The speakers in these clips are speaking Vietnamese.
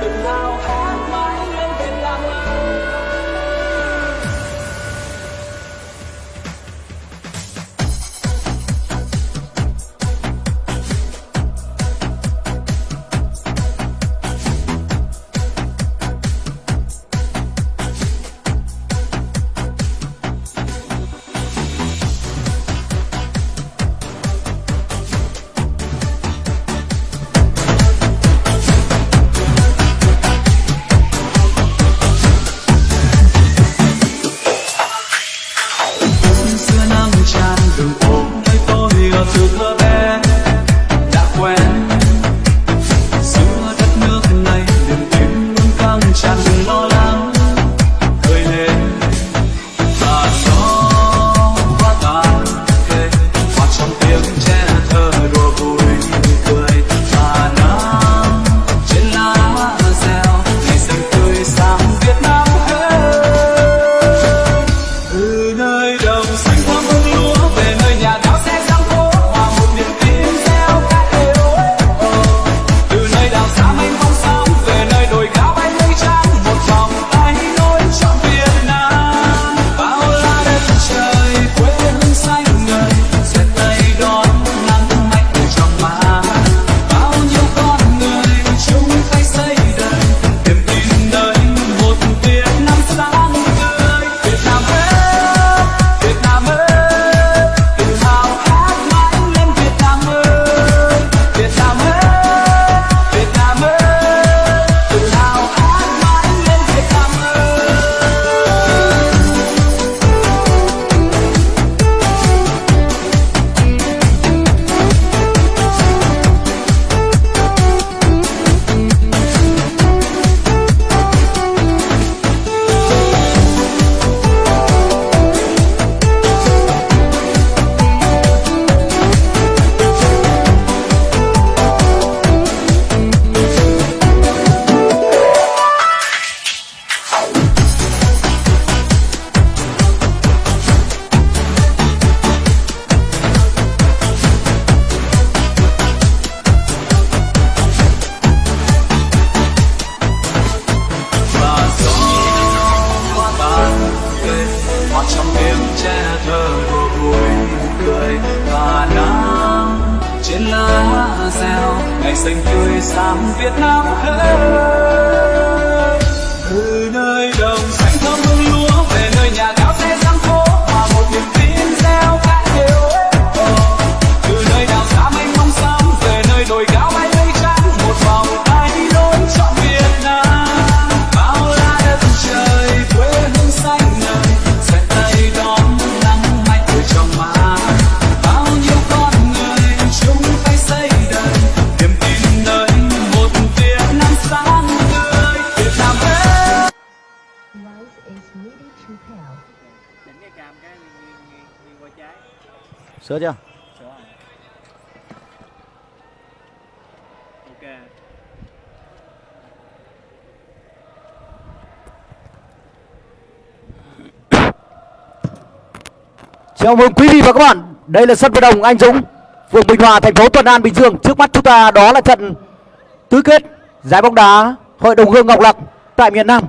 tự hào Sửa chưa? sửa rồi ok Chào mừng quý vị và các bạn. Đây là sân vận động Anh Dũng, phường Bình Hòa, thành phố Thuận An, Bình Dương. Trước mắt chúng ta đó là trận tứ kết giải bóng đá Hội đồng Hương Ngọc Lặc tại miền Nam.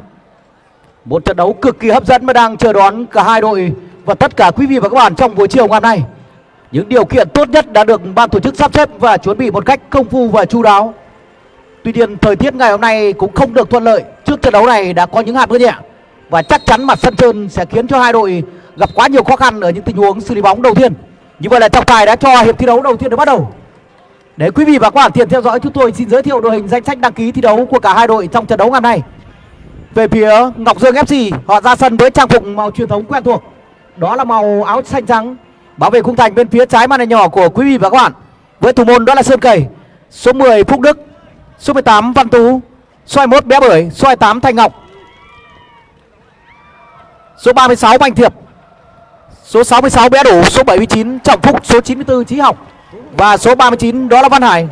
Một trận đấu cực kỳ hấp dẫn mà đang chờ đón cả hai đội và tất cả quý vị và các bạn trong buổi chiều ngày hôm nay. Những điều kiện tốt nhất đã được ban tổ chức sắp xếp và chuẩn bị một cách công phu và chu đáo. Tuy nhiên thời tiết ngày hôm nay cũng không được thuận lợi. Trước trận đấu này đã có những hạt mưa nhẹ và chắc chắn mặt sân trơn sẽ khiến cho hai đội gặp quá nhiều khó khăn ở những tình huống xử lý bóng đầu tiên. Như vậy là trọng tài đã cho hiệp thi đấu đầu tiên được bắt đầu. Để quý vị và các bạn tiện theo dõi chúng tôi xin giới thiệu đội hình danh sách đăng ký thi đấu của cả hai đội trong trận đấu ngày hôm nay. Về phía Ngọc Dương FC, họ ra sân với trang phục màu truyền thống quen thuộc. Đó là màu áo xanh trắng. Bảo vệ khung thành bên phía trái màn hình nhỏ của quý vị và các bạn. Với thủ môn đó là Sơn Cầy, số 10 Phúc Đức, số 18 Văn Tú, số 21 Bé Bưởi, số 28 Thanh Ngọc. Số 36 Mạnh Thiệp, số 66 Bé Đủ, số 79 Trọng Phúc, số 94 Trí Học và số 39 đó là Văn Hải.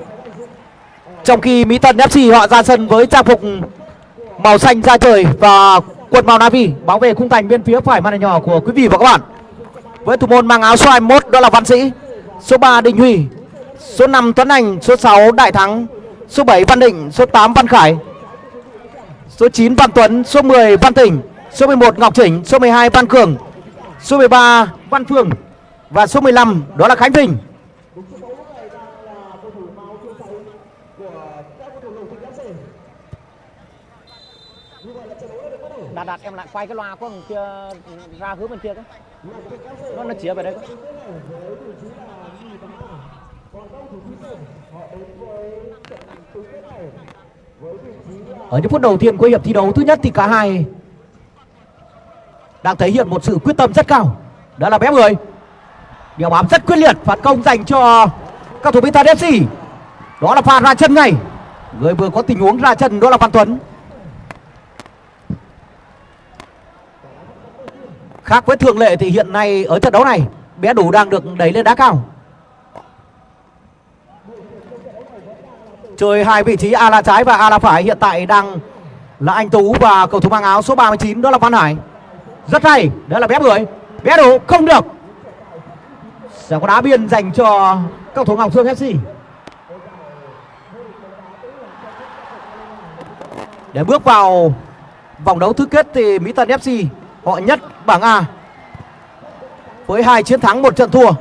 Trong khi Mỹ Tân FC họ ra sân với trang phục màu xanh da trời và quần màu navy bảo vệ khung thành bên phía phải màn hình nhỏ của quý vị và các bạn. Với thủ môn mang áo số 21 đó là Văn Sĩ, số 3 Đình Huy, số 5 Tuấn Anh, số 6 Đại Thắng, số 7 Văn Định, số 8 Văn Khải. số 9 Văn Tuấn. Số 10 Văn Tỉnh. Số 11 Ngọc Chỉnh số 12 Văn Cường. Số 13 Văn Phương. Và số 15 đó là Khánh Vinh. Đạt đạt em lại quay cái loa của kia ra hướng bên kia cái nó nó chĩa về đây. Ở những phút đầu tiên của hiệp thi đấu, thứ nhất thì cả hai đang thể hiện một sự quyết tâm rất cao. Đó là bé người điều bám rất quyết liệt, phản công dành cho các thủ môn Tadesi đó là pha ra chân ngay. Người vừa có tình huống ra chân, đó là Văn Tuấn. Khác với thường lệ thì hiện nay ở trận đấu này, bé đủ đang được đẩy lên đá cao. Chơi hai vị trí a là trái và a là phải, hiện tại đang là anh tú và cầu thủ mang áo số 39 đó là văn hải. Rất hay, đó là bé người bé đủ không được. Sẽ có đá biên dành cho cầu thủ ngọc dương fc để bước vào vòng đấu tứ kết thì mỹ tân fc họ nhất bảng a với hai chiến thắng, một trận thua.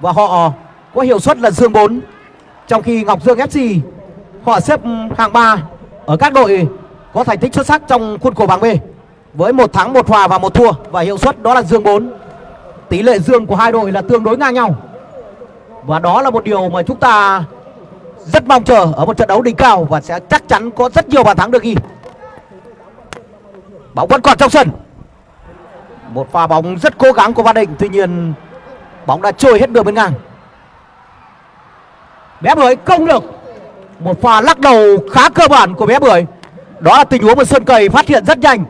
Và họ có hiệu suất là dương 4 trong khi ngọc dương fc họ xếp hạng 3 ở các đội có thành tích xuất sắc trong khuôn khổ bảng B với một thắng, một hòa và một thua. Và hiệu suất đó là dương 4 tỷ lệ dương của hai đội là tương đối ngang nhau. Và đó là một điều mà chúng ta rất mong chờ ở một trận đấu đỉnh cao và sẽ chắc chắn có rất nhiều bàn thắng được ghi. Bóng vẫn còn trong sân một pha bóng rất cố gắng của Văn Định. Tuy nhiên, bóng đã trôi hết đường bên ngang. Bé bưởi không được một pha lắc đầu khá cơ bản của bé bưởi. Đó là tình huống mà sơn cầy phát hiện rất nhanh.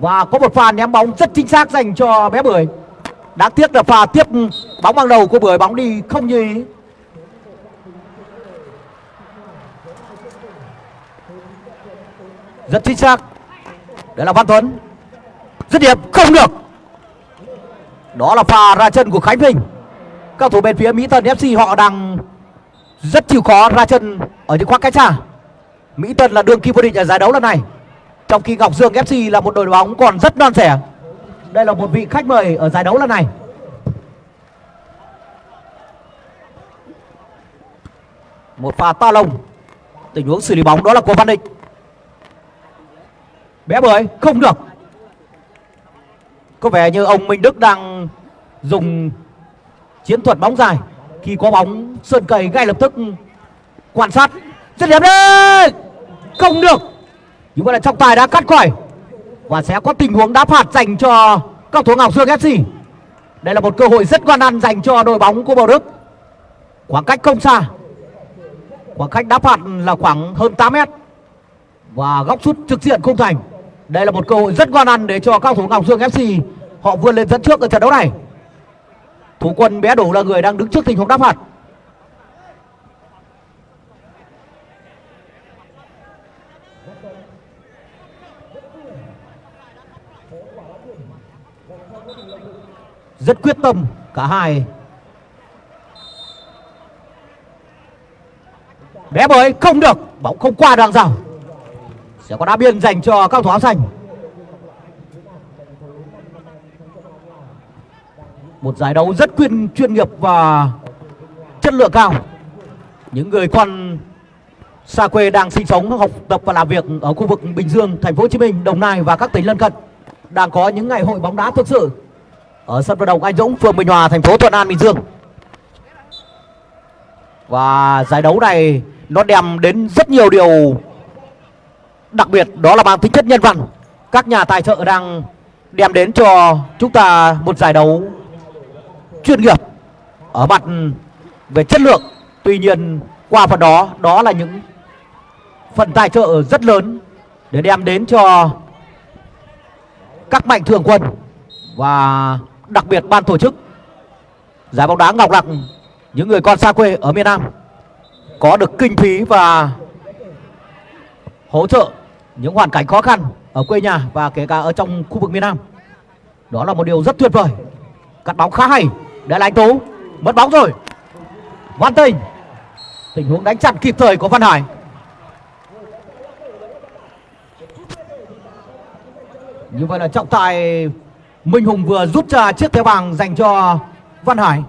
Và có một pha ném bóng rất chính xác dành cho bé bưởi. Đáng tiếc là pha tiếp bóng bằng đầu của bưởi, bóng đi không như ý rất chính xác. Đấy là văn tuấn dứt điểm không được. Đó là pha ra chân của khánh bình các thủ bên phía mỹ tân fc họ đang rất chịu khó ra chân ở những khoảng cách xa. Mỹ tân là đương kim vô địch ở giải đấu lần này. Trong khi ngọc dương fc là một đội bóng còn rất non trẻ. Đây là một vị khách mời ở giải đấu lần này. Một pha to lông tình huống xử lý bóng đó là của văn định. Bé bưởi, không được có vẻ như ông minh đức đang dùng chiến thuật bóng dài. Khi có bóng, sơn cầy ngay lập tức quan sát. Dứt điểm đấy không được! Nhưng mà là trọng tài đã cắt khỏi và sẽ có tình huống đá phạt dành cho các thủ ngọc dương fc đây là một cơ hội rất quan ăn dành cho đội bóng của Bầu đức. Khoảng cách không xa. Khoảng cách đá phạt là khoảng hơn 8 mét. Và góc sút trực diện không thành đây là một cơ hội rất quan ăn để cho các thủ ngọc dương fc họ vươn lên dẫn trước ở trận đấu này. Thủ quân bé đủ là người đang đứng trước tình huống đáp phạt rất quyết tâm cả hai. Bé bới không được, bóng không qua đường rào sẽ có đá biên dành cho các thủ áo xanh một giải đấu rất chuyên chuyên nghiệp và chất lượng cao những người con xa quê đang sinh sống học tập và làm việc ở khu vực Bình Dương, Thành phố Hồ Chí Minh, Đồng Nai và các tỉnh lân cận đang có những ngày hội bóng đá thực sự ở sân vận động Anh Dũng, phường Bình Hòa, thành phố Thuận An, Bình Dương. Và giải đấu này nó đem đến rất nhiều điều đặc biệt, đó là mang tính chất nhân văn. Các nhà tài trợ đang đem đến cho chúng ta một giải đấu chuyên nghiệp ở mặt về chất lượng. Tuy nhiên, qua phần đó đó là những phần tài trợ rất lớn để đem đến cho các mạnh thường quân và đặc biệt ban tổ chức giải bóng đá Ngọc Lặc những người con xa quê ở miền Nam có được kinh phí và hỗ trợ những hoàn cảnh khó khăn ở quê nhà và kể cả ở trong khu vực miền Nam. Đó là một điều rất tuyệt vời. Cắt bóng khá hay. Để là anh Tú. Mất bóng rồi. Văn Tình tình huống đánh chặn kịp thời của Văn Hải. Như vậy là trọng tài Minh Hùng vừa rút ra chiếc thẻ vàng dành cho Văn Hải.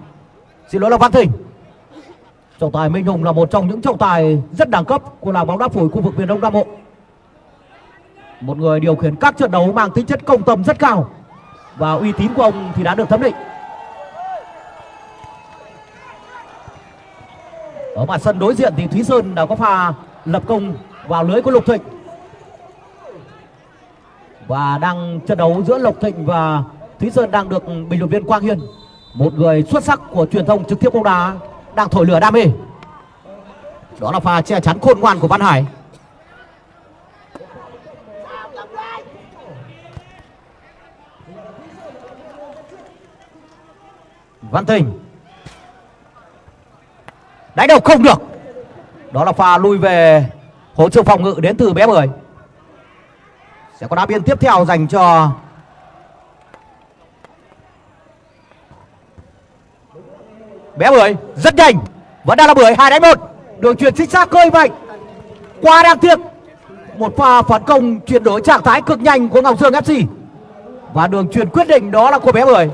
Xin lỗi là Văn Thịnh. Trọng tài Minh Hùng là một trong những trọng tài rất đẳng cấp của làng bóng đá phổi khu vực miền Đông Nam Bộ. Một người điều khiển các trận đấu mang tính chất công tâm rất cao. Và uy tín của ông thì đã được thẩm định. Ở mặt sân đối diện thì Thúy Sơn đã có pha lập công vào lưới của Lục Thịnh. Và đang trận đấu giữa Lộc Thịnh và Thúy Sơn đang được bình luận viên Quang Hiên một người xuất sắc của truyền thông trực tiếp bóng đá đang thổi lửa đam mê. Đó là pha che chắn khôn ngoan của Văn Hải. Văn Thịnh đánh đầu không được. Đó là pha lui về hỗ trợ phòng ngự đến từ bé bưởi. Sẽ có đá biên tiếp theo dành cho bé bưởi. Rất nhanh. Vẫn đang là bưởi. Hai đánh một. Đường truyền chính xác khơi mạnh. Qua đang tiếc. Một pha phản công chuyển đổi trạng thái cực nhanh của ngọc dương fc và đường truyền quyết định đó là của bé bưởi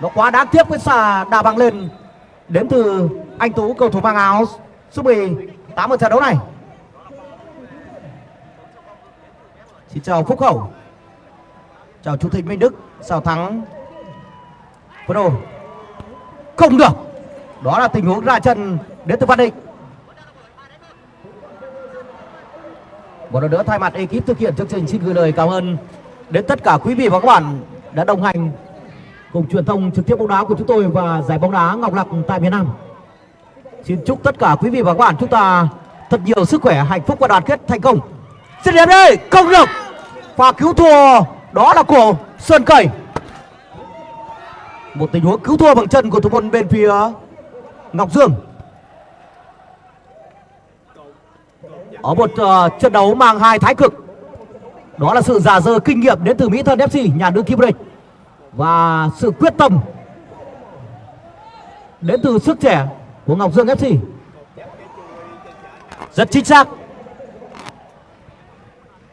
nó quá đáng tiếc với xà đà bằng lên. Đến từ anh tú, cầu thủ mang áo số 18 ở trận đấu này. Xin chào Phúc khẩu. Chào Chủ tịch Minh Đức, chào thắng Phấn đồ Không được. Đó là tình huống ra chân đến từ Văn Định. Một lần nữa thay mặt ekip thực hiện chương trình xin gửi lời cảm ơn đến tất cả quý vị và các bạn đã đồng hành cùng truyền thông trực tiếp bóng đá của chúng tôi và giải bóng đá Ngọc Lặc tại miền Nam. Xin chúc tất cả quý vị và các bạn chúng ta thật nhiều sức khỏe, hạnh phúc và đoàn kết thành công. Xin đẹp đây, công được và cứu thua đó là của Sơn Cẩy. Một tình huống cứu thua bằng chân của thủ môn bên phía Ngọc Dương. Ở một uh, trận đấu mang hai thái cực. Đó là sự giả dơ kinh nghiệm đến từ Mỹ Thân FC nhà đương kim vô địch và sự quyết tâm Đến từ sức trẻ của Ngọc Dương FC Rất chính xác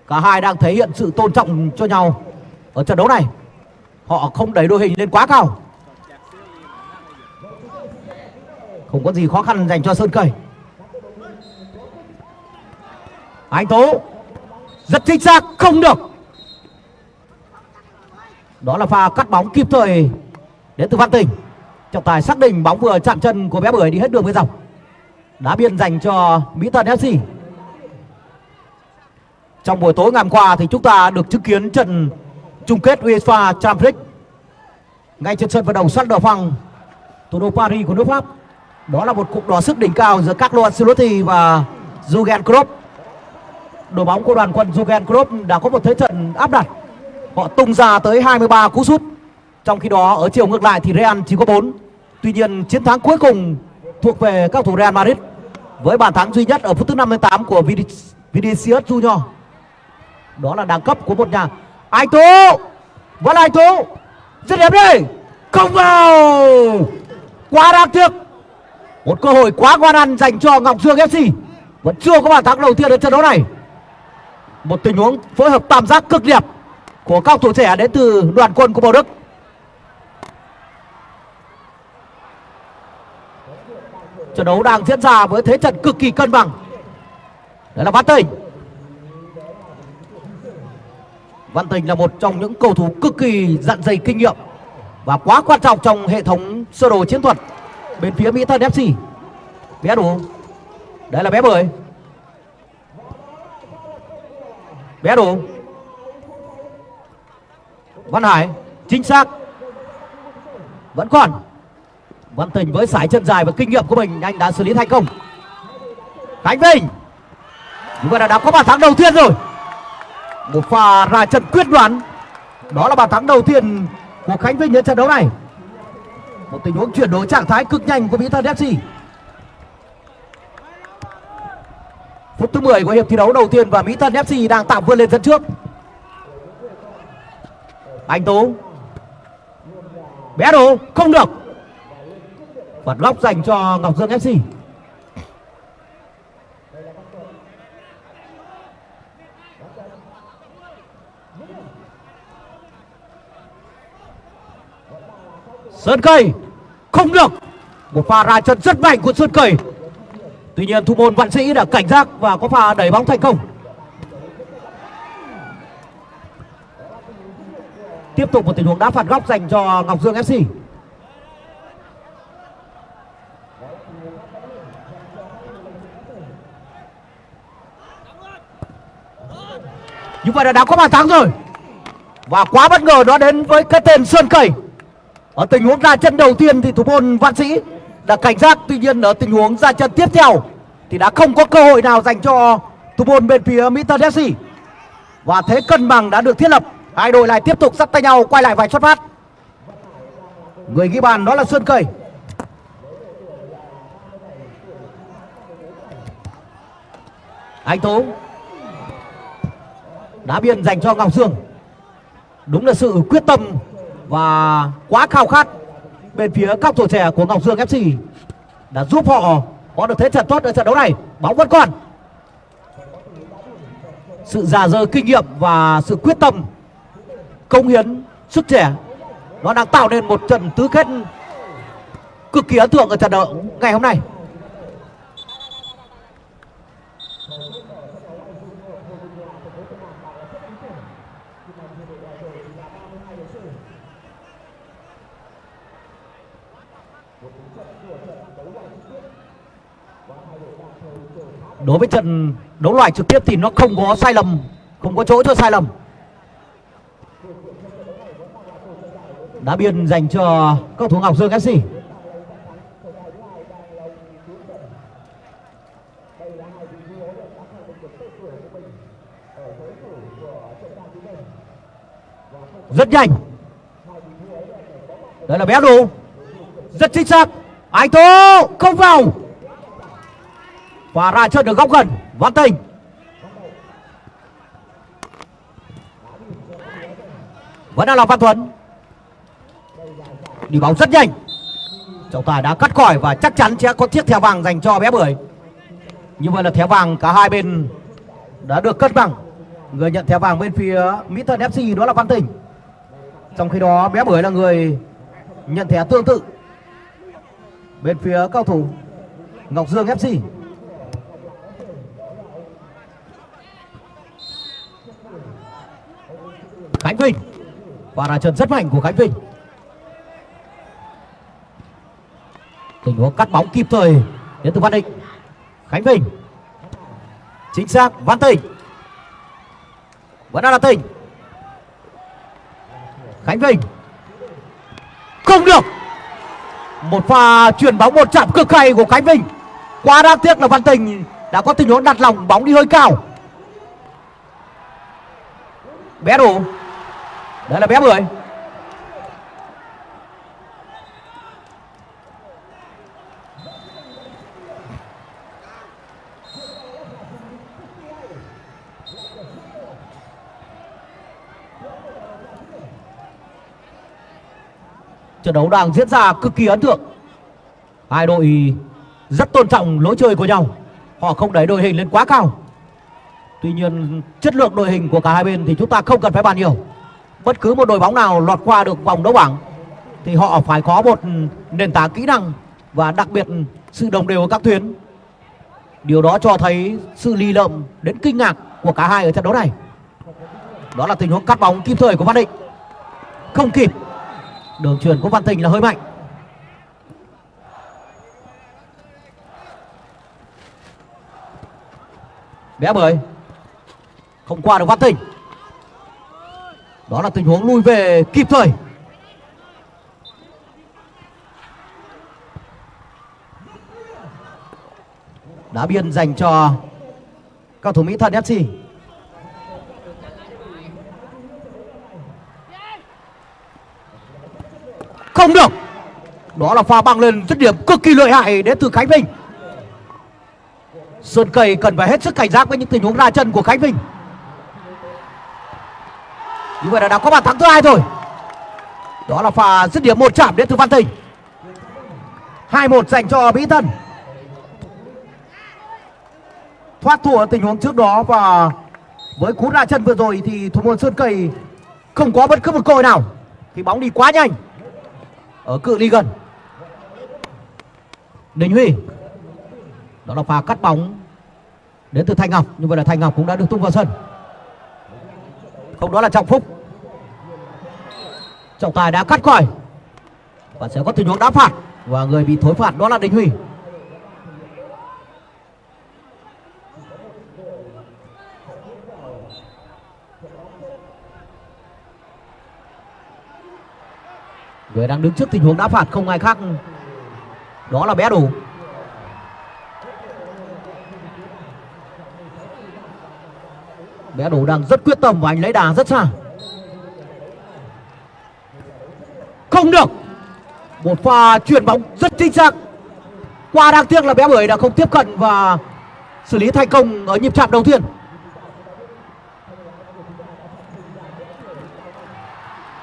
Cả hai đang thể hiện sự tôn trọng cho nhau ở trận đấu này. Họ không đẩy đội hình lên quá cao. Không có gì khó khăn dành cho Sơn Cầy. Anh Tố, rất chính xác, không được. Đó là pha cắt bóng kịp thời đến từ Văn Tình. Trọng tài xác định bóng vừa chạm chân của bé bưởi đi hết đường với dòng. Đá biên dành cho Mỹ Tân FC. Trong buổi tối ngày hôm qua thì chúng ta được chứng kiến trận chung kết UEFA Champions League ngay trên sân vận động sắt đỏ phăng thủ đô Paris của nước Pháp. Đó là một cuộc đọ sức đỉnh cao giữa Carlo Ancelotti và Jurgen Klopp. Đội bóng của đoàn quân Jurgen Klopp đã có một thế trận áp đặt. Họ tung ra tới 23 cú sút. Trong khi đó, ở chiều ngược lại thì Real chỉ có 4. Tuy nhiên, chiến thắng cuối cùng thuộc về các thủ Real Madrid với bàn thắng duy nhất ở phút thứ 58 của Vinicius Junior. Đó là đẳng cấp của một nhà. Anh tú! Vẫn là anh tú! Rất đẹp đây không vào! Quá đáng tiếc. Một cơ hội quá ngoan ăn dành cho ngọc dương fc vẫn chưa có bàn thắng đầu tiên ở trận đấu này. Một tình huống phối hợp tam giác cực đẹp của các thủ trẻ đến từ đoàn quân của Bảo đức trận đấu đang diễn ra với thế trận cực kỳ cân bằng đấy là Văn Tình. Văn Tình là một trong những cầu thủ cực kỳ dặn dày kinh nghiệm và quá quan trọng trong hệ thống sơ đồ chiến thuật bên phía Mỹ thân FC. Bé đủ. Đấy là bé bưởi. Bé đủ. Văn Hải, chính xác. Vẫn còn. Văn Tình với sải chân dài và kinh nghiệm của mình, anh đã xử lý thành công. Khánh Vinh. chúng ta là đã có bàn thắng đầu tiên rồi một pha ra trận quyết đoán đó là bàn thắng đầu tiên của khánh vinh đến trận đấu này một tình huống chuyển đổi trạng thái cực nhanh của mỹ thân fc phút thứ 10 của hiệp thi đấu đầu tiên và mỹ thân fc đang tạm vươn lên dẫn trước anh tú. Bé đồ không được. Phạt góc dành cho ngọc dương fc sơn cây, không được. Một pha ra chân rất mạnh của sơn cây. Tuy nhiên thủ môn văn sĩ đã cảnh giác và có pha đẩy bóng thành công. Tiếp tục một tình huống đá phạt góc dành cho Ngọc Dương FC như vậy là đã có bàn thắng rồi. Và quá bất ngờ đó đến với cái tên Sơn Cẩy ở tình huống ra chân đầu tiên thì thủ môn Văn Sĩ đã cảnh giác. Tuy nhiên ở tình huống ra chân tiếp theo thì đã không có cơ hội nào dành cho thủ môn bên phía Mỹ Tân FC và thế cân bằng đã được thiết lập hai đội lại tiếp tục dắt tay nhau, quay lại vài xuất phát người ghi bàn đó là Sơn cầy anh Tú. Đá biên dành cho Ngọc Dương đúng là sự quyết tâm và quá khao khát bên phía các tuổi trẻ của Ngọc Dương FC đã giúp họ có được thế trận tốt ở trận đấu này. Bóng vẫn còn. Sự già dơ kinh nghiệm và sự quyết tâm công hiến sức trẻ. Nó đang tạo nên một trận tứ kết cực kỳ ấn tượng ở trận đấu ngày hôm nay. Đối với trận đấu loại trực tiếp thì nó không có sai lầm, không có chỗ cho sai lầm. Đá biên dành cho cầu thủ Ngọc Dương FC rất nhanh. Đây là bé đủ rất chính xác. Anh Tú không vào. Và ra chân được góc gần. Văn tình. Vẫn đang là văn tuấn đi bóng rất nhanh. Trọng tài đã cắt còi và chắc chắn sẽ có chiếc thẻ vàng dành cho bé bưởi. Như vậy là thẻ vàng cả hai bên đã được cân bằng. Người nhận thẻ vàng bên phía mỹ thân fc đó là văn tình. Trong khi đó, bé bưởi là người nhận thẻ tương tự. Bên phía cao thủ ngọc dương fc khánh vinh. Và là trận rất mạnh của khánh vinh. Tình huống cắt bóng kịp thời. Đến từ văn định. Khánh bình chính xác, văn tình vẫn đang là tình khánh bình không được. Một pha chuyển bóng, một chạm cực hay của khánh bình quá đáng tiếc là văn tình đã có tình huống đặt lòng, bóng đi hơi cao. Bé đủ. Đây là bé mười. Trận đấu đang diễn ra cực kỳ ấn tượng. Hai đội rất tôn trọng lối chơi của nhau. Họ không đẩy đội hình lên quá cao. Tuy nhiên, chất lượng đội hình của cả hai bên thì chúng ta không cần phải bàn nhiều. Bất cứ một đội bóng nào lọt qua được vòng đấu bảng thì họ phải có một nền tảng kỹ năng và đặc biệt sự đồng đều ở các tuyến. Điều đó cho thấy sự lì lợm đến kinh ngạc của cả hai ở trận đấu này. Đó là tình huống cắt bóng kịp thời của văn định. Không kịp đường truyền của văn Thịnh là hơi mạnh. Bé bưởi không qua được văn Thịnh. Đó là tình huống lui về kịp thời. Đá biên dành cho cao thủ mỹ thuận fc không được. Đó là pha băng lên dứt điểm cực kỳ lợi hại đến từ khánh vinh. Sơn cầy cần phải hết sức cảnh giác với những tình huống ra chân của khánh vinh. Như vậy là đã có bàn thắng thứ hai rồi. Đó là pha dứt điểm một chạm đến từ văn tình hai một dành cho mỹ tân. Thoát thua tình huống trước đó và với cú ra chân vừa rồi thì thủ môn sơn cầy không có bất cứ một cơ hội nào. Thì bóng đi quá nhanh ở cự ly gần. Đình Huy, đó là pha cắt bóng đến từ Thanh Ngọc như vậy là Thanh Ngọc cũng đã được tung vào sân. Không đó là Trọng Phúc. Trọng tài đã cắt còi và sẽ có tình huống đá phạt và người bị thối phạt đó là Đình Huy. Người đang đứng trước tình huống đá phạt, không ai khác. Đó là bé đủ. Bé đủ đang rất quyết tâm và anh lấy đà rất xa. Không được. Một pha chuyển bóng rất chính xác. Qua đáng tiếc là bé bưởi đã không tiếp cận và xử lý thành công ở nhịp chạm đầu tiên.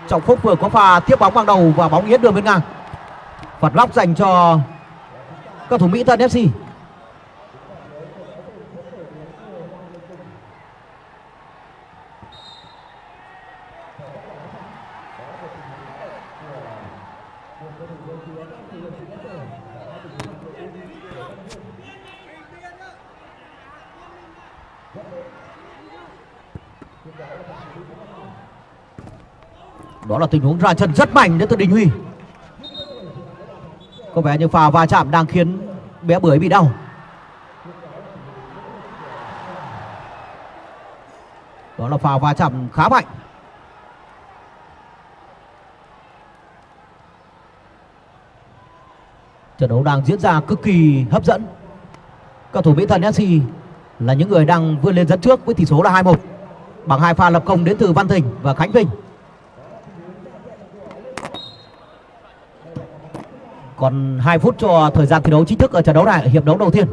Trọng phúc vừa có pha tiếp bóng bằng đầu và bóng yết đường bên ngang. Phạt góc dành cho các thủ mỹ tân fc đó là tình huống ra chân rất mạnh đến từ đình huy. Có vẻ như pha va chạm đang khiến bé bưởi bị đau. Đó là pha va chạm khá mạnh. Trận đấu đang diễn ra cực kỳ hấp dẫn. Cầu thủ mỹ thần sc là những người đang vươn lên dẫn trước với tỷ số là 2-1 bằng hai pha lập công đến từ văn thịnh và khánh vinh. Còn 2 phút cho thời gian thi đấu chính thức ở trận đấu này, hiệp đấu đầu tiên.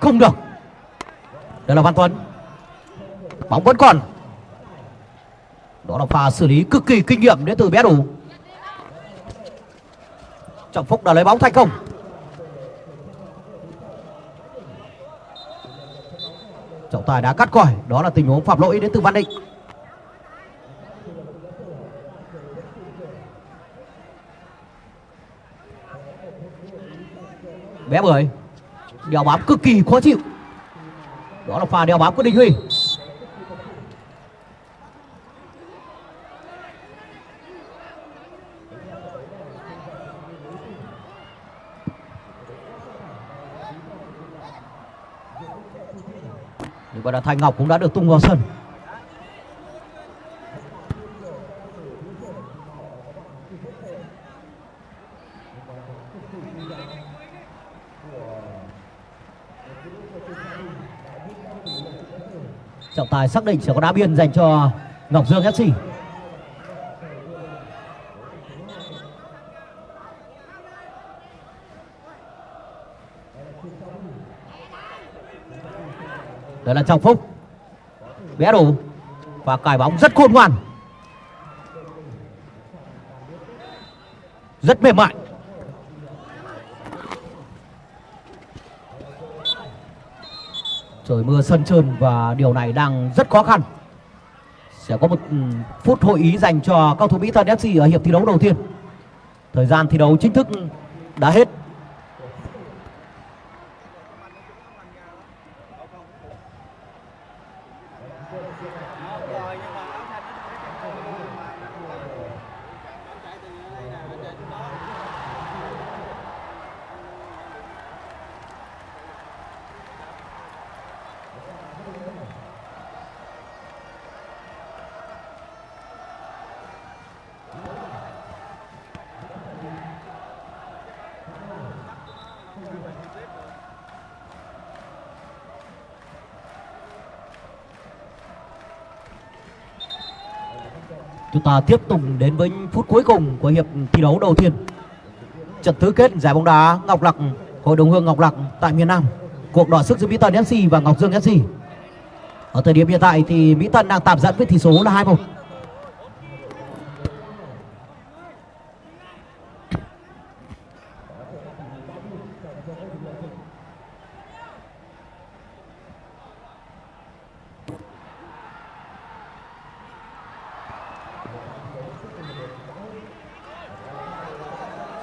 Không được. Đây là Văn Tuấn. Bóng vẫn còn. Đó là pha xử lý cực kỳ kinh nghiệm đến từ bé đủ. Trọng Phúc đã lấy bóng thành công. Trọng tài đã cắt còi, đó là tình huống phạm lỗi đến từ Văn Định. Bé người đeo bám cực kỳ khó chịu. Đó là pha đeo bám của đình huy. Nhưng mà là thanh ngọc cũng đã được tung vào sân. Phải xác định sẽ có đá biên dành cho ngọc dương fc đây là trọng phúc. Bé đủ và cài bóng rất khôn ngoan. Rất mềm mại. Trời mưa sân trơn và điều này đang rất khó khăn. Sẽ có một ừ, phút hội ý dành cho cầu thủ mỹ thần fc ở hiệp thi đấu đầu tiên. Thời gian thi đấu chính thức ừ, đã hết. Chúng ta tiếp tục đến với phút cuối cùng của hiệp thi đấu đầu tiên. Trận tứ kết giải bóng đá Ngọc Lặc, Hội đồng hương Ngọc Lặc tại miền Nam. Cuộc đọ sức giữa Mỹ Tân FC và Ngọc Dương FC. Ở thời điểm hiện tại thì Mỹ Tân đang tạm dẫn với tỷ số là 2-1.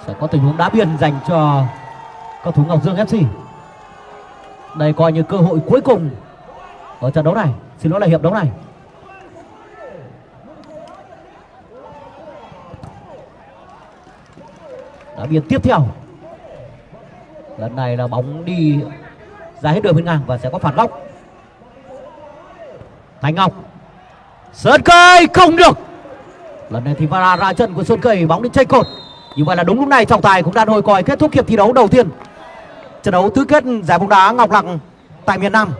sẽ có tình huống đá biên dành cho cầu thủ Ngọc Dương FC. Đây coi như cơ hội cuối cùng ở trận đấu này. Xin lỗi là hiệp đấu này. Đá biên tiếp theo. Lần này là bóng đi ra hết đường bên ngang và sẽ có phản góc. Thành Ngọc. Sơn Cây không được. Lần này thì Vara ra chân của Sơn Cây bóng đi chay cột. Như vậy là đúng lúc này, trọng tài cũng đã hồi còi kết thúc hiệp thi đấu đầu tiên. Trận đấu tứ kết giải bóng đá Ngọc Lặc tại miền Nam.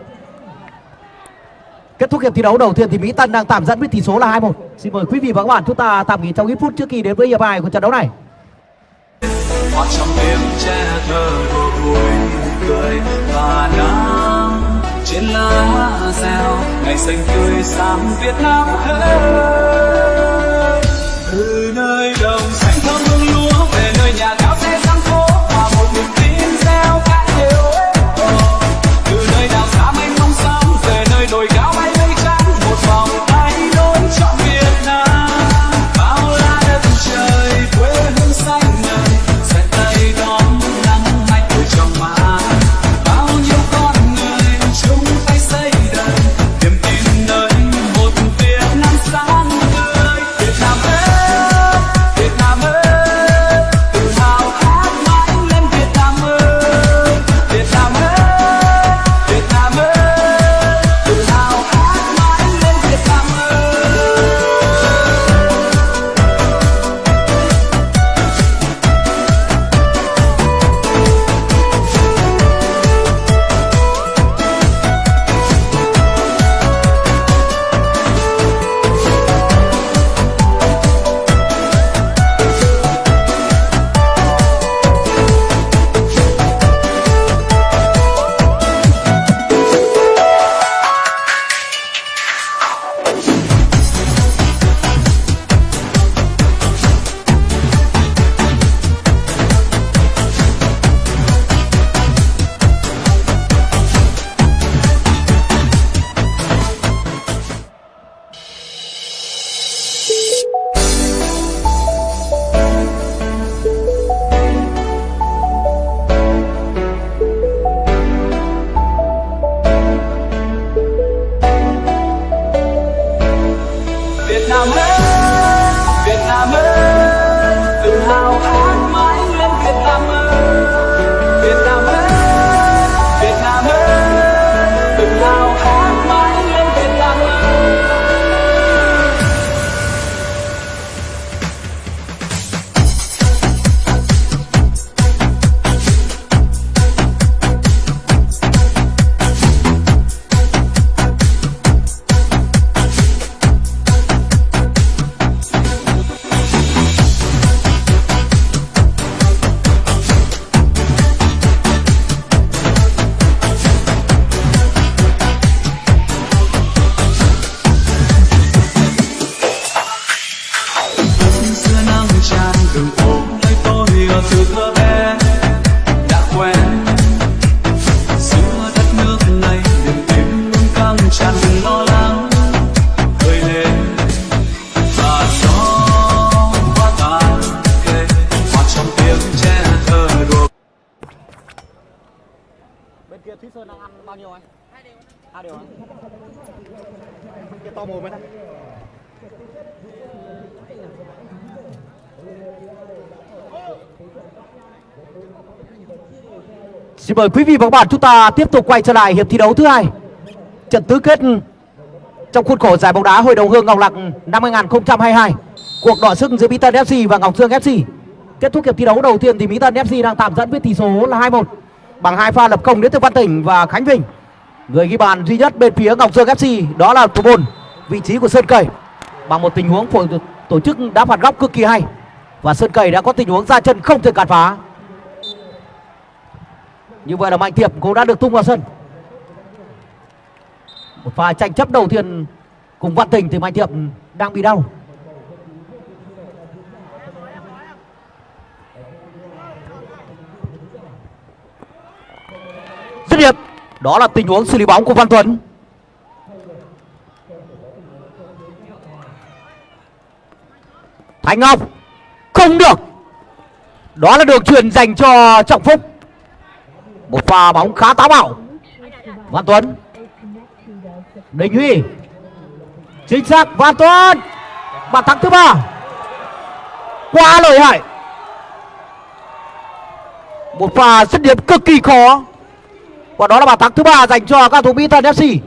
Kết thúc hiệp thi đấu đầu tiên thì Mỹ Tân đang tạm dẫn với tỷ số là 2-1. Xin mời quý vị và các bạn chúng ta tạm nghỉ trong ít phút trước khi đến với hiệp hai của trận đấu này. hoa trong đêm che thơ vui cười và nắng trên lá reo ngày xanh tươi sáng Việt Nam ơi Xin mời quý vị và các bạn chúng ta tiếp tục quay trở lại hiệp thi đấu thứ hai. Trận tứ kết trong khuôn khổ giải bóng đá Hội đồng Hương Ngọc lạc năm 2022. Cuộc đọ sức giữa Mỹ Tân FC và Ngọc Dương FC. Kết thúc hiệp thi đấu đầu tiên thì Mỹ Tân FC đang tạm dẫn với tỷ số là 2-1 bằng hai pha lập công đến từ Văn Tỉnh và Khánh Vinh. Người ghi bàn duy nhất bên phía Ngọc Dương FC đó là thủ môn, vị trí của Sơn Cầy bằng một tình huống tổ chức đá phạt góc cực kỳ hay và Sơn Cầy đã có tình huống ra chân không thể cản phá. Như vậy là Mạnh Thiệp cũng đã được tung vào sân. Một pha tranh chấp đầu tiên cùng Văn Tình thì Mạnh Thiệp đang bị đau. Dứt điểm. Đó là tình huống xử lý bóng của Văn Tuấn. Thành Ngọc, không được. Đó là đường truyền dành cho Trọng Phúc một pha bóng khá táo bạo. Văn Tuấn. Đình Huy. Chính xác, Văn Tuấn. Bàn thắng thứ ba. Quá lợi hại. Một pha dứt điểm cực kỳ khó. Và đó là bàn thắng thứ ba dành cho các thủ Mỹ Thần FC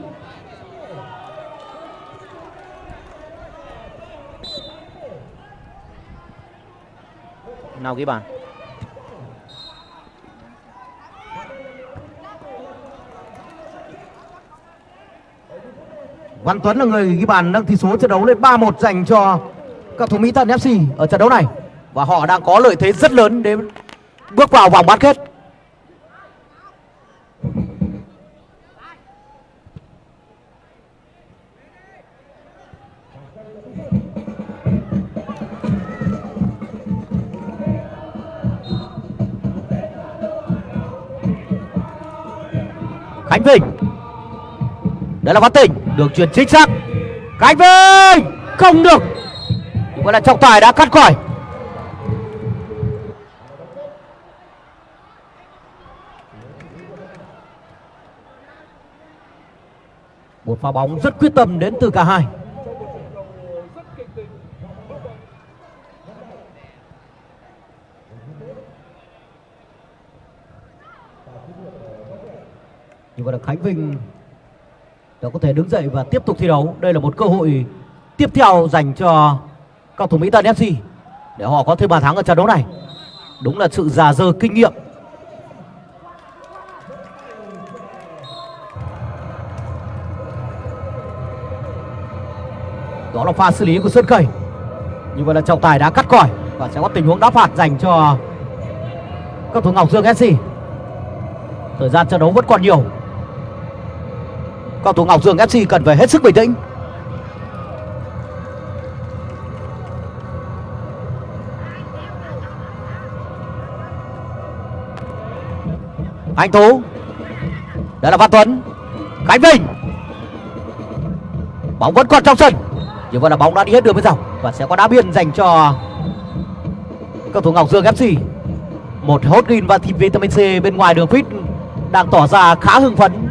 Nào ghi bàn. Văn Tuấn là người ghi bàn nâng tỷ số trận đấu lên 3-1 dành cho các thủ Mỹ Thuận FC ở trận đấu này. Và họ đang có lợi thế rất lớn để bước vào vòng bán kết. Khánh Vinh. Đấy là Văn Tình được truyền chính xác. Khánh Vinh Không được. Nhưng mà là trọng tài đã cắt khỏi Một pha bóng rất quyết tâm đến từ cả hai. Nhưng mà là Khánh Vinh đã có thể đứng dậy và tiếp tục thi đấu. Đây là một cơ hội tiếp theo dành cho cầu thủ Mỹ Tân FC để họ có thêm bàn thắng ở trận đấu này. Đúng là sự già dơ kinh nghiệm. Đó là pha xử lý của Sơn Khẩy. Như vậy là trọng tài đã cắt còi và sẽ có tình huống đá phạt dành cho các thủ Ngọc Dương FC. Thời gian trận đấu vẫn còn nhiều cầu thủ Ngọc Dương FC cần phải hết sức bình tĩnh. Anh Tú, Đây là Văn Tuấn, Khánh Vinh. Bóng vẫn còn trong sân. Nhưng vậy là bóng đã đi hết đường bên dọc Và sẽ có đá biên dành cho cầu thủ Ngọc Dương FC Một hốt green và thịt vitamin C bên ngoài đường fit Đang tỏ ra khá hưng phấn.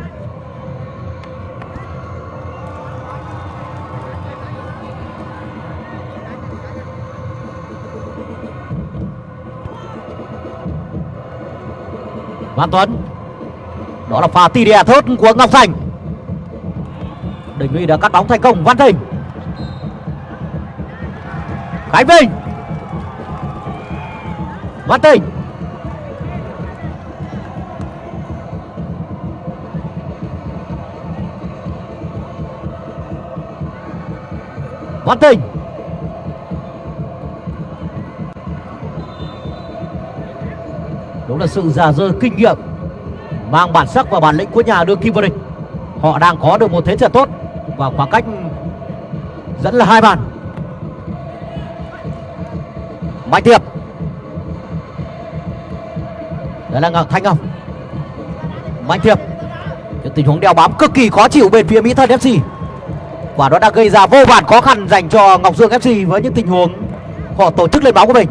Văn Tuấn. Đó là pha tỉ đè thớt của Ngọc Thành Đình Huy đã cắt bóng thành công Văn Thịnh. Khánh Vinh. Văn Thịnh. Văn Thịnh. Sự già dơ kinh nghiệm, Mang bản sắc và bản lĩnh của nhà đương kim vô địch. Họ đang có được một thế trận tốt Và khoảng cách dẫn là hai bàn. Mạnh Tiệp Đây là Ngọc Thanh Ngọc Mạnh Tiệp Những tình huống đeo bám cực kỳ khó chịu bên phía Mỹ Thân FC Và nó đã gây ra vô vàn khó khăn dành cho Ngọc Dương FC với những tình huống họ tổ chức lên bóng của mình.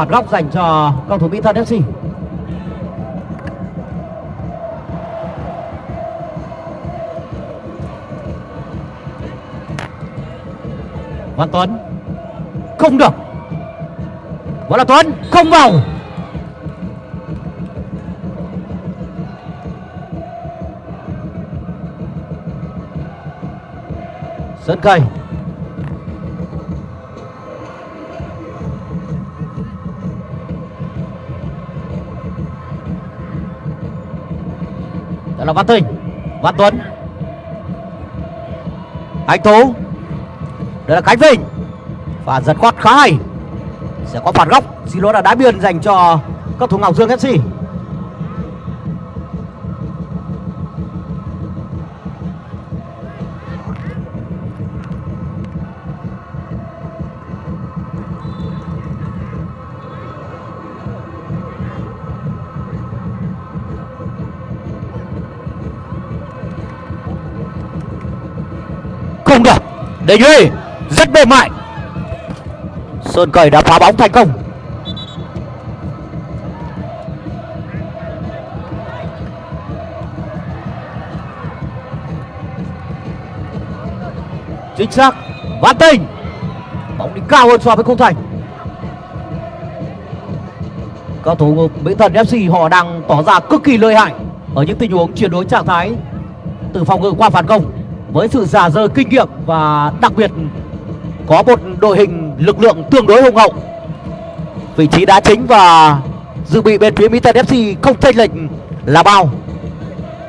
Phạt góc dành cho cầu thủ Mỹ Thân FC. Văn Tuấn không được. Vẫn là Tuấn, không vào. Sơn Cây Văn Thịnh, Văn Tuấn. Anh Tú. Đây là Khánh Vinh. Và giật khoát khá hay. Sẽ có phạt góc. Xin lỗi là đá biên dành cho các thủ Ngọc Dương FC được duy rất mềm mại. Sơn cầy đã phá bóng thành công. Chính xác văn tình. Bóng đi cao hơn so với khung thành. Các thủ mỹ thần fc họ đang tỏ ra cực kỳ lợi hại ở những tình huống chuyển đổi trạng thái từ phòng ngự qua phản công với sự giả dơ kinh nghiệm và đặc biệt có một đội hình lực lượng tương đối hùng hậu, vị trí đá chính và dự bị bên phía mỹ tân fc không chênh lệch là bao.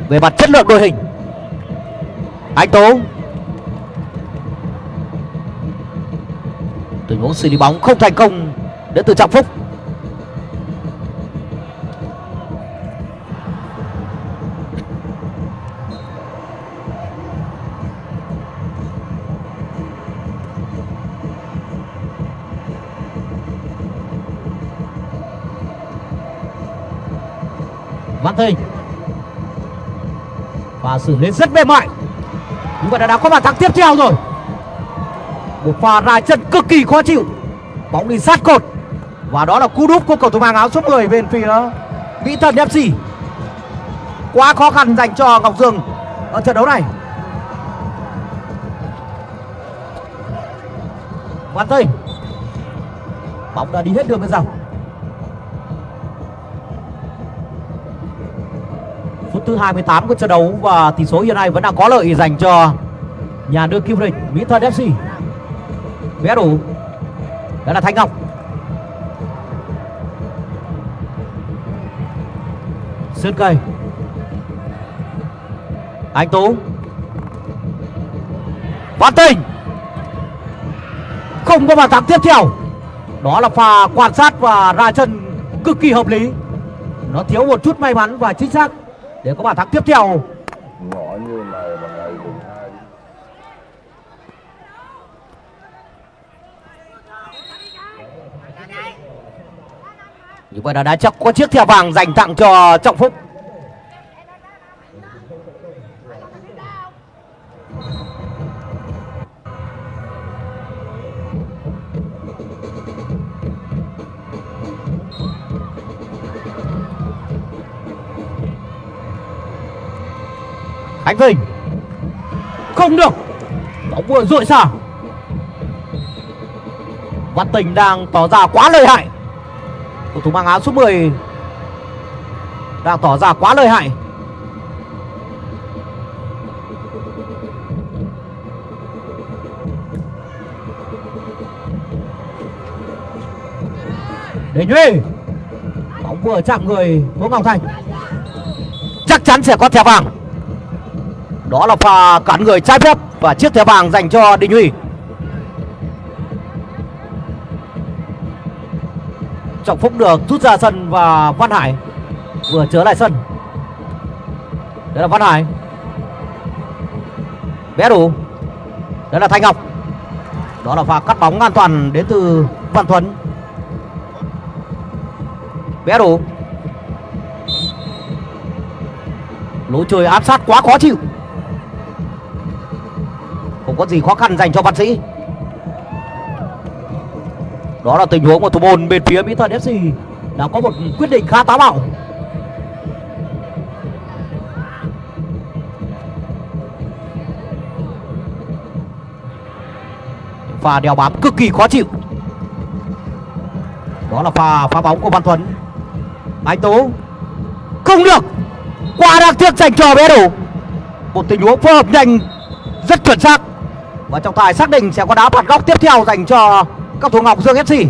Về mặt chất lượng đội hình, anh tố. Tình huống xử lý bóng không thành công, đến từ trọng phúc. Văn Thịnh Và xử lý rất mềm mại. Như vậy là đã có bàn thắng tiếp theo rồi. Một pha ra chân cực kỳ khó chịu. Bóng đi sát cột. Và đó là cú đúp của cầu thủ mang áo số 10 bên phía Mỹ Thần FC Quá khó khăn dành cho Ngọc Dương ở trận đấu này. Văn Thinh Bóng đã đi hết đường bên dòng phút thứ 28 của trận đấu và tỷ số hiện nay vẫn đang có lợi dành cho nhà đương kim địch Mỹ Thuận FC. Vé đủ. Đó là Thanh Ngọc. Sơn Cây. Anh Tú. Văn Tình. Không có bàn thắng tiếp theo. Đó là pha quan sát và ra chân cực kỳ hợp lý. Nó thiếu một chút may mắn và chính xác để có bàn thắng tiếp theo. Ngõ như này mà ngày mùng hai. Như vậy là đã chắc có chiếc thẻ vàng dành tặng cho trọng phúc Khánh Vinh. Không được. Bóng vừa rội xả Văn Tình đang tỏ ra quá lợi hại. Cầu thủ mang áo số 10 Đang tỏ ra quá lợi hại. Để Duy Bóng vừa chạm người Vũ Ngọc Thành. Chắc chắn sẽ có thẻ vàng đó là pha cản người trái phép và chiếc thẻ vàng dành cho Đình Huy. Trọng Phúc được rút ra sân và Văn Hải vừa trở lại sân. Đây là Văn Hải. Bé đủ. Đây là Thanh Ngọc. Đó là pha cắt bóng an toàn đến từ Văn Thuấn. Bé đủ. Lối chơi áp sát quá khó chịu không có gì khó khăn dành cho văn sĩ. Đó là tình huống của thủ môn bên phía mỹ thuận fc đã có một quyết định khá táo bạo. Pha đeo bám cực kỳ khó chịu. Đó là pha phá bóng của văn thuấn. Anh tú không được. Quá đáng tiếc dành cho bé đủ một tình huống phối hợp nhanh, rất chuẩn xác và trọng tài xác định sẽ có đá phạt góc tiếp theo dành cho các thủ Ngọc Dương FC.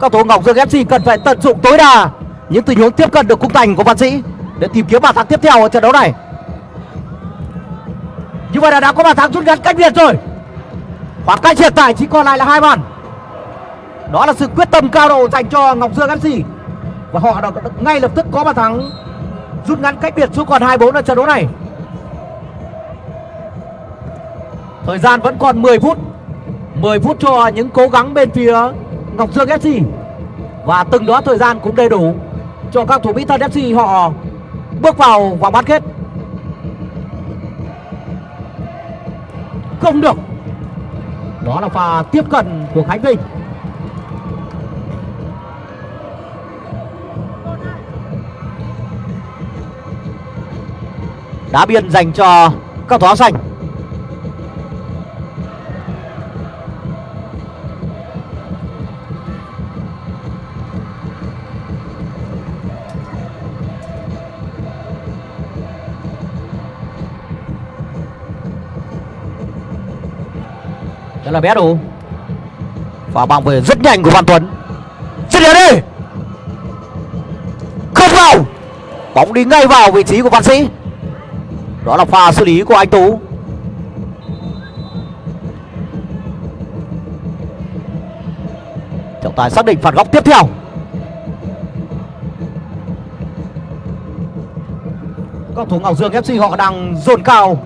Các thủ Ngọc Dương FC cần phải tận dụng tối đa những tình huống tiếp cận được khung thành của Văn Sĩ để tìm kiếm bàn thắng tiếp theo ở trận đấu này. Như vậy là đã có bàn thắng rút ngắn cách biệt rồi. Khoảng cách hiện tại chỉ còn lại là hai bàn. Đó là sự quyết tâm cao độ dành cho Ngọc Dương FC và họ đã ngay lập tức có bàn thắng rút ngắn cách biệt xuống còn 24 ở trận đấu này. Thời gian vẫn còn 10 phút. 10 phút cho những cố gắng bên phía Ngọc Dương FC Và từng đó thời gian cũng đầy đủ Cho các thủ Mỹ Thân FC họ bước vào vòng bán kết. Không được. Đó là pha tiếp cận của khánh vinh. Đá biên dành cho các thủ áo xanh Đó là bé đủ. Và bằng về rất nhanh của Văn Tuấn. Dứt điểm đi. Không vào. Bóng đi ngay vào vị trí của Văn Sĩ. Đó là pha xử lý của anh Tú. Trọng tài xác định phạt góc tiếp theo. Các thủ Ngọc Dương FC họ đang dồn cao.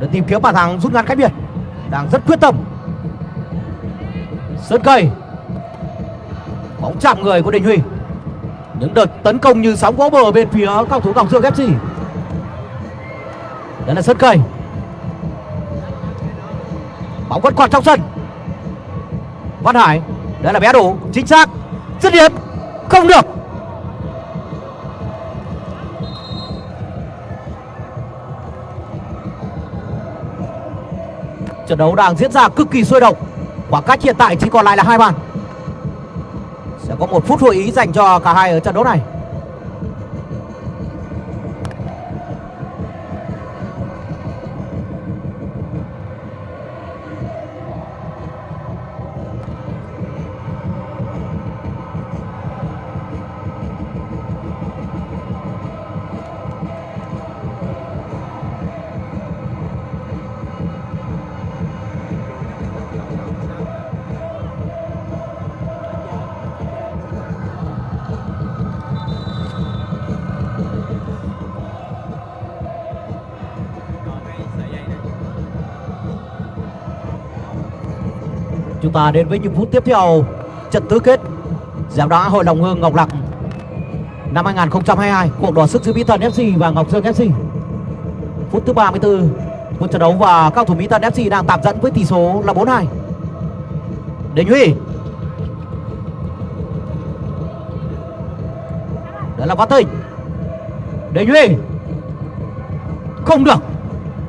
Để tìm kiếm bàn thắng rút ngắn cách biệt đang rất quyết tâm. Sơn cây. Bóng chạm người của đình huy. Những đợt tấn công như sóng vỗ bờ bên phía cao thủ ngọc dương fc đây là sơn cây. Bóng vẫn còn trong sân. Văn hải. Đây là bé đủ. Chính xác. Dứt điểm. Không được. Trận đấu đang diễn ra cực kỳ sôi động. Khoảng cách hiện tại chỉ còn lại là hai bàn. Sẽ có một phút hội ý dành cho cả hai ở trận đấu này. Chúng ta đến với những phút tiếp theo. Trận tứ kết Giải đá Hội đồng Hương Ngọc Lặc Năm 2022 Cuộc đỏ sức giữa Mỹ Thần FC và Ngọc Dương FC Phút thứ 34 Một trận đấu và cao thủ Mỹ Tân FC đang tạm dẫn với tỷ số là 4-2 Đình Huy. Đó là Văn Tình Đình Huy. Không được.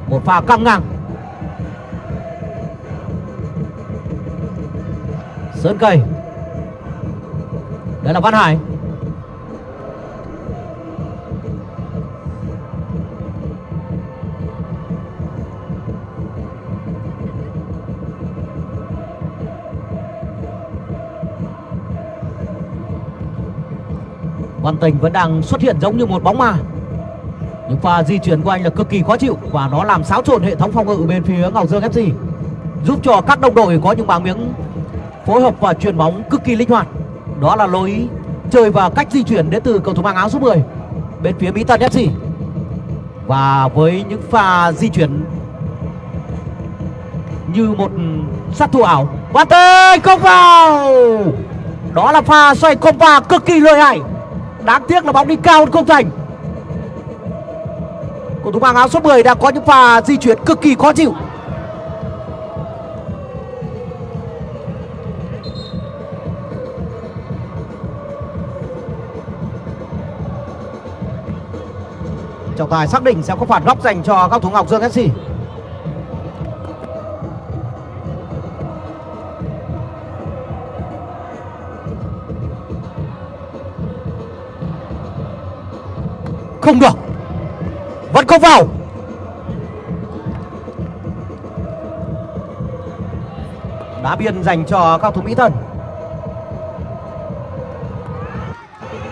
Một pha căng ngang. Sơn Cây Đây là Văn Hải. Văn Tình vẫn đang xuất hiện giống như một bóng ma. Những pha di chuyển của anh là cực kỳ khó chịu Và nó làm xáo trộn hệ thống phòng ngự bên phía Ngọc Dương FC Giúp cho các đồng đội có những bảng miếng phối hợp và chuyền bóng cực kỳ linh hoạt. Đó là lối chơi và cách di chuyển đến từ cầu thủ mang áo số 10 bên phía Mỹ Tân FC và với những pha di chuyển như một sát thủ ảo. Và tên không vào! Đó là pha xoay compa cực kỳ lợi hại. Đáng tiếc là bóng đi cao hơn không thành. Cầu thủ mang áo số 10 đã có những pha di chuyển cực kỳ khó chịu. Trọng tài xác định sẽ có phạt góc dành cho các thủ Ngọc Dương FC. Không được. Vẫn không vào. Đá biên dành cho các thủ Mỹ thần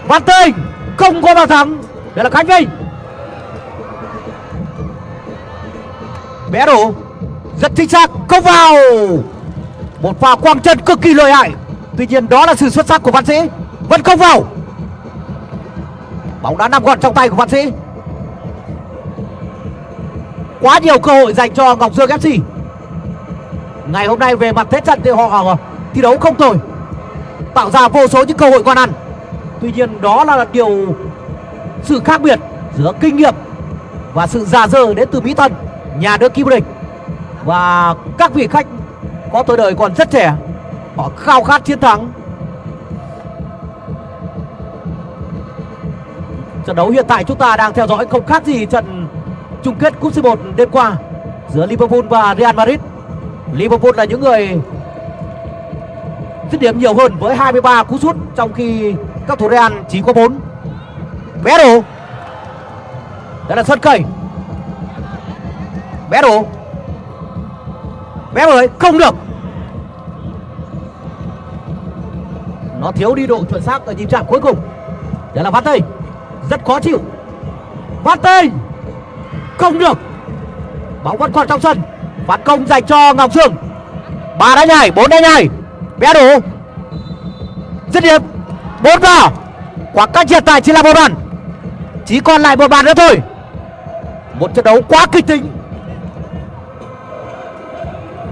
Văn Tinh không có bàn thắng. Đây là Khánh Vinh. Bé đủ rất chính xác không vào. Một pha quang chân cực kỳ lợi hại. Tuy nhiên đó là sự xuất sắc của văn sĩ. Vẫn không vào. Bóng đã nằm gọn trong tay của văn sĩ. Quá nhiều cơ hội dành cho ngọc dương fc ngày hôm nay về mặt thế trận thì họ ờ, thi đấu không tồi. Tạo ra vô số những cơ hội con ăn. Tuy nhiên đó là điều sự khác biệt giữa kinh nghiệm và sự già dơ đến từ mỹ tân nhà đương kim vô địch Và các vị khách có tuổi đời còn rất trẻ, Họ khao khát chiến thắng Trận đấu hiện tại chúng ta đang theo dõi không khác gì trận chung kết cúp C1 đêm qua giữa Liverpool và Real Madrid. Liverpool là những người dứt điểm nhiều hơn với 23 cú sút, trong khi các thủ Real chỉ có 4. Bé đồ. Đây là sân cầy. Bé đồ. Bé ơi, không được. Nó thiếu đi độ chuẩn xác ở nhịp chạm cuối cùng. Đây là Văn Tây. Rất khó chịu. Phát Tây. Không được. Bóng vẫn còn trong sân. Phạt công dành cho Ngọc sương ba đá nhảy, bốn đá nhảy. Bé đủ Dứt điểm. Bốn vào. Khoảng cách hiện tại chỉ là một bàn. Chỉ còn lại một bàn nữa thôi. Một trận đấu quá kịch tính.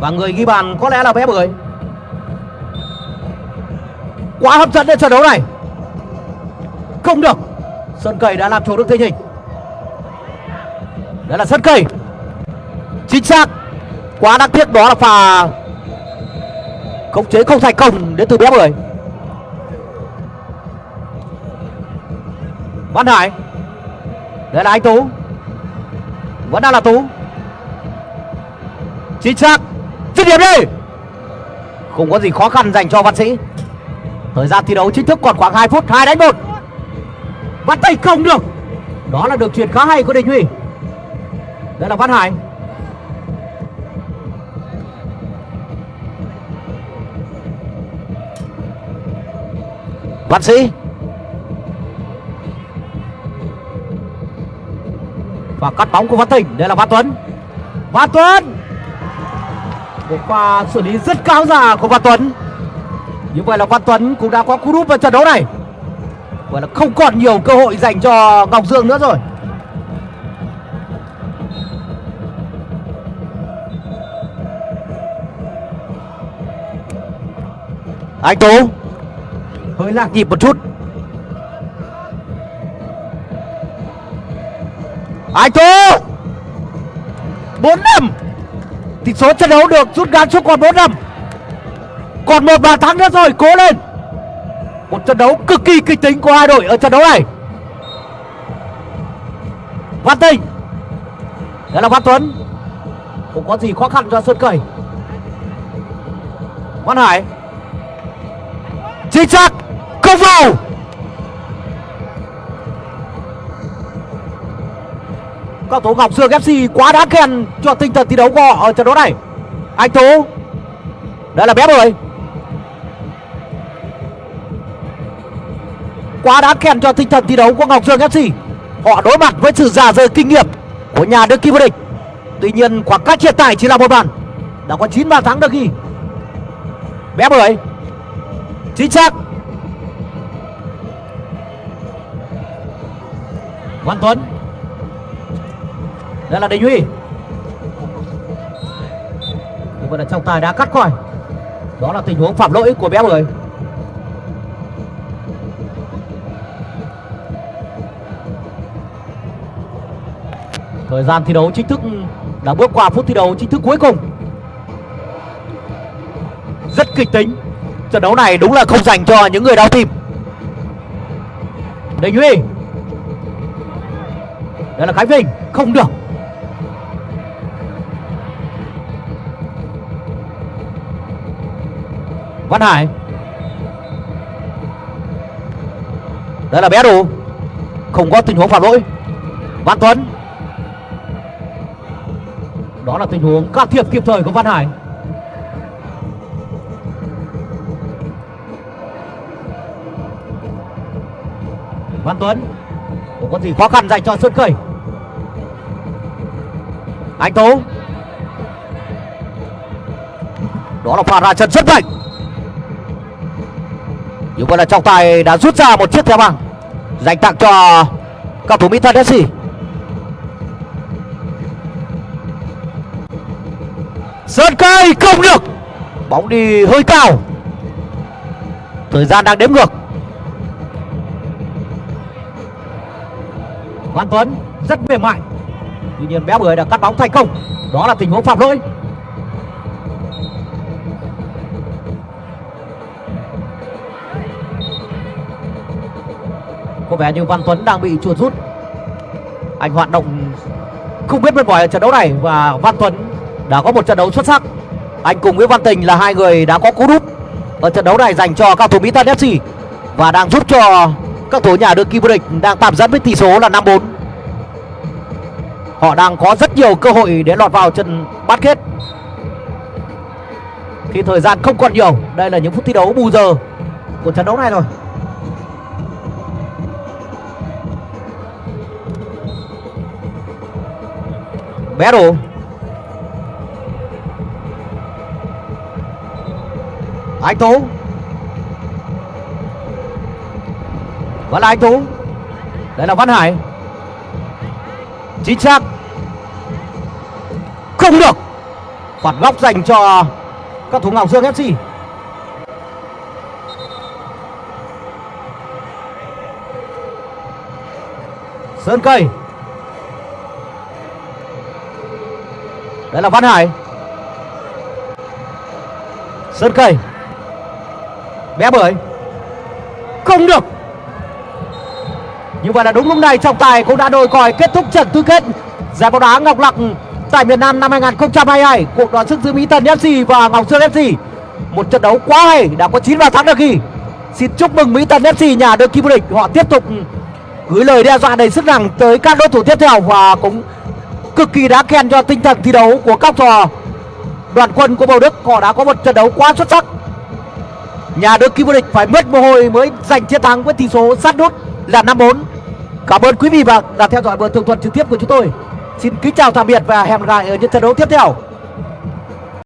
Và người ghi bàn có lẽ là bé bưởi. Quá hấp dẫn đến trận đấu này. Không được. Sơn Cầy đã làm chủ được tình hình. Đây là Sơn Cầy. Chính xác. Quá đáng tiếc đó là pha Khống chế không thành công đến từ bé bưởi. Văn Hải. Đây là anh Tú. Vẫn đang là Tú. Chính xác. Dứt điểm đi! Không có gì khó khăn dành cho Văn Sĩ. Thời gian thi đấu chính thức còn khoảng 2 phút 2 đánh 1 Bắt tay không được. Đó là được chuyển khá hay của Đình Huy. Đây là Văn Hải. Văn Sĩ. Và cắt bóng của Văn Thịnh. Đây là Văn Tuấn. Văn Tuấn! Một pha xử lý rất cao già của Văn Tuấn. Như vậy là Văn Tuấn cũng đã có cú đúp vào trận đấu này. Vậy là không còn nhiều cơ hội dành cho Ngọc Dương nữa rồi. Anh Tú, Hơi lạc nhịp một chút. Anh Tú, bốn năm. Tỷ số trận đấu được rút ngắn xuống còn 4 năm. Còn một bàn thắng nữa rồi, Cố lên. Một trận đấu cực kỳ kịch tính của hai đội ở trận đấu này. Văn Tinh. Đây là Văn Tuấn. Không có gì khó khăn cho Sơn Cầy Văn Hải. Chính xác. Không vào. Cầu thủ Ngọc Dương FC quá đáng khen cho tinh thần thi đấu của họ ở trận đấu này Anh Tú, Đây là bé rồi quá đáng khen cho tinh thần thi đấu của Ngọc Dương FC. Họ đối mặt với sự già rời kinh nghiệm của nhà đương kim vô địch. Tuy nhiên, khoảng cách hiện tại chỉ là một bàn. Đã có 9 bàn thắng được ghi. Bé bưởi. Chính xác. Văn Tuấn. Đây là Đình Huy. Nhưng mà là trọng tài đã cắt khỏi. Đó là tình huống phạm lỗi của bé mười. Thời gian thi đấu chính thức đã bước qua phút thi đấu chính thức cuối cùng. Rất kịch tính. Trận đấu này đúng là không dành cho những người đau tim. Đình Huy. Đây là Khánh Vinh. Không được. Văn Hải. Đây là bé đủ Không có tình huống phạm lỗi. Văn Tuấn. Đó là tình huống can thiệp kịp thời của Văn Hải. Văn Tuấn. Không có gì khó khăn dành cho Sơn Cẩy Anh tố, Đó là pha ra chân rất mạnh dù vậy là trọng tài đã rút ra một chiếc thẻ vàng, Dành tặng cho cầu thủ Mỹ Thân FC Sơn cây không được, Bóng đi hơi cao. Thời gian đang đếm ngược. Văn Tuấn rất mềm mại, Tuy nhiên bé bưởi đã cắt bóng thành công. Đó là tình huống phạm lỗi. Có vẻ như Văn Tuấn đang bị chuột rút. Anh hoạt động không biết mệt mỏi ở trận đấu này và Văn Tuấn đã có một trận đấu xuất sắc. Anh cùng với Văn Tình là hai người đã có cú đúp ở trận đấu này dành cho cao thủ Mỹ Tân FC và đang giúp cho các thủ nhà đương kim vô địch đang tạm dẫn với tỷ số là 5-4 họ đang có rất nhiều cơ hội để lọt vào trận bán kết. Khi thời gian không còn nhiều. Đây là những phút thi đấu bù giờ của trận đấu này rồi. Bé anh tú vẫn là anh tú đây là văn hải. Chính xác. Không được. Phạt góc dành cho các thủ ngọc dương fc sơn cây. Đấy là văn hải. Sơn cây bé bưởi. Không được. Như vậy là đúng lúc này, trọng tài cũng đã đôi còi kết thúc trận tứ kết. Giải bóng đá ngọc lặc tại miền Nam năm 2022 cuộc đoàn sức giữa Mỹ Tân FC và Ngọc Sơn FC một trận đấu quá hay, đã có 9 bàn thắng được ghi. Xin chúc mừng Mỹ Tân FC nhà đương kim vô địch. Họ tiếp tục gửi lời đe dọa đầy sức nặng tới các đối thủ tiếp theo và cũng cực kỳ đáng khen cho tinh thần thi đấu của các trò đoàn quân của Bầu Đức, họ đã có một trận đấu quá xuất sắc. Nhà đương kim vô địch phải mất mồ hôi mới giành chiến thắng với tỷ số sát nút là 5-4 cảm ơn quý vị và đã theo dõi buổi tường thuật trực tiếp của chúng tôi. Xin kính chào tạm biệt và hẹn gặp lại ở những trận đấu tiếp theo.